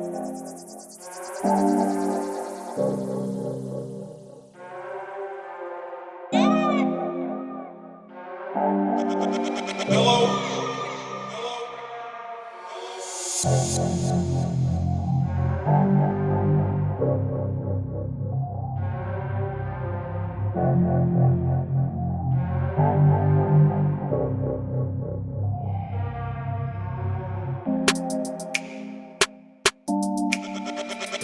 Hello.